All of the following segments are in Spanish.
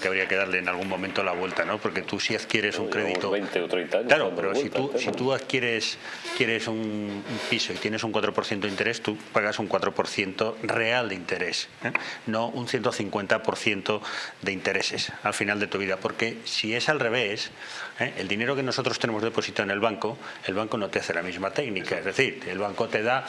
que habría que darle en algún momento la vuelta, ¿no? Porque tú si adquieres un crédito... 20 o 30 años. Claro, pero si tú, si tú adquieres, quieres un, piso y tienes un 4% de interés, tú pagas un 4% real de interés, ¿eh? no un 150% de intereses al final de tu vida. Porque si es al revés, ¿eh? el dinero que nosotros tenemos depositado en el banco, el banco no te hace la misma técnica. Es decir, el banco te da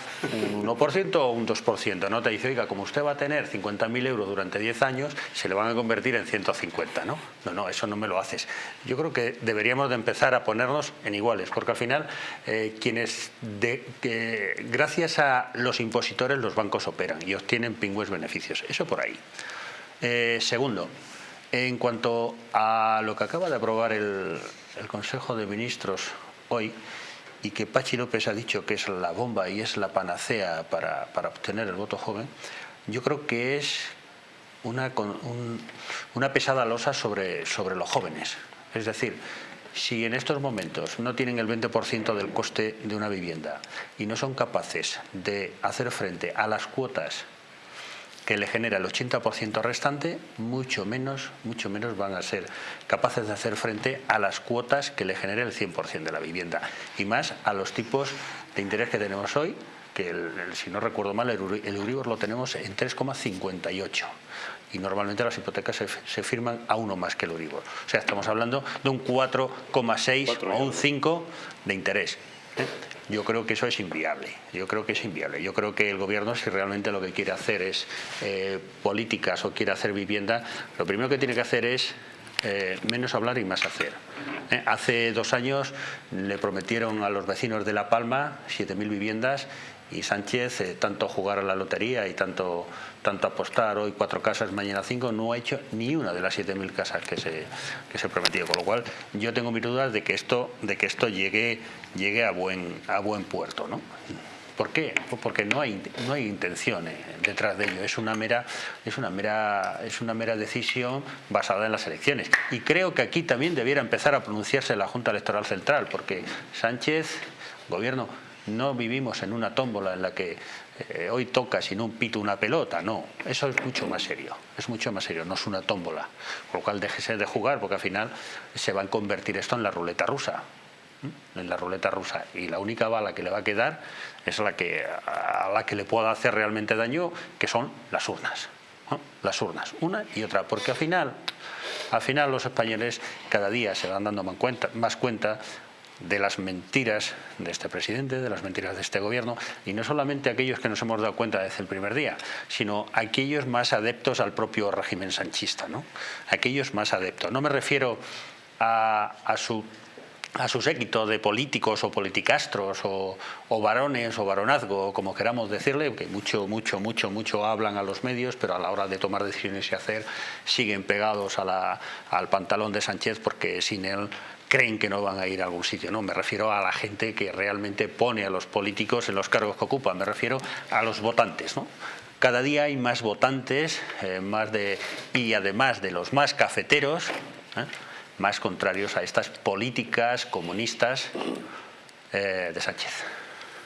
un 1% o un 2%, no te dice, oiga, como usted va a tener 50.000 euros durante 10 años, se le van a convertir en 100 150, ¿no? No, no, eso no me lo haces. Yo creo que deberíamos de empezar a ponernos en iguales, porque al final eh, quienes, de, que, gracias a los impositores, los bancos operan y obtienen pingües beneficios. Eso por ahí. Eh, segundo, en cuanto a lo que acaba de aprobar el, Consejo de Ministros hoy, y que Pachi López ha dicho que es la bomba y es la panacea para obtener el voto joven, yo creo que es una, un, una pesada losa sobre, sobre los jóvenes. Es decir, si en estos momentos no tienen el 20% del coste de una vivienda y no son capaces de hacer frente a las cuotas que le genera el 80% restante, mucho menos, mucho menos van a ser capaces de hacer frente a las cuotas que le genere el 100% de la vivienda y más a los tipos de interés que tenemos hoy, que si no recuerdo mal el, el Euribor lo tenemos en 3,58 y normalmente las hipotecas se, firman a uno más que el Euribor. O sea, estamos hablando de un 4,6 o un 5 de interés. ¿eh? Yo creo que eso es inviable. Yo creo que es inviable. Yo creo que el gobierno, si realmente lo que quiere hacer es eh, políticas o quiere hacer vivienda, lo primero que tiene que hacer es eh, menos hablar y más hacer. hace dos años le prometieron a los vecinos de La Palma 7.000 viviendas y Sánchez, eh, tanto jugar a la lotería y tanto, tanto apostar hoy cuatro casas, mañana cinco, no ha hecho ni una de las 7.000 casas que se, que se prometió. Con lo cual, yo tengo mis dudas de que esto, de que esto llegue, llegue a, buen, a buen puerto. ¿no? ¿Por qué? Porque no hay, no hay intención eh, detrás de ello. Es una, mera, es, una mera, es una mera decisión basada en las elecciones. Y creo que aquí también debiera empezar a pronunciarse la Junta Electoral Central, porque Sánchez, gobierno, no vivimos en una tómbola en la que eh, hoy toca sin un pito una pelota, no, eso es mucho más serio, es mucho más serio, no es una tómbola, con lo cual déjese de jugar porque al final se va a convertir esto en la ruleta rusa, en la ruleta rusa. Y la única bala que le va a quedar es la que, a la que le pueda hacer realmente daño, que son las urnas, las urnas, una y otra, porque al final, al final los españoles cada día se van dando más cuenta, más cuenta de las mentiras de este presidente, de las mentiras de este gobierno, y no solamente aquellos que nos hemos dado cuenta desde el primer día, sino aquellos más adeptos al propio régimen sanchista, ¿no? aquellos más adeptos. No me refiero a, su a su séquito de políticos o politicastros o, varones o varonazgo, como queramos decirle, que mucho, mucho, mucho, mucho hablan a los medios, pero a la hora de tomar decisiones y hacer siguen pegados al pantalón de Sánchez porque sin él creen que no van a ir a algún sitio. No, me refiero a la gente que realmente pone a los políticos en los cargos que ocupan, me refiero a los votantes. ¿no? Cada día hay más votantes eh, más de, y además de los más cafeteros, ¿eh? más contrarios a estas políticas comunistas eh, de Sánchez.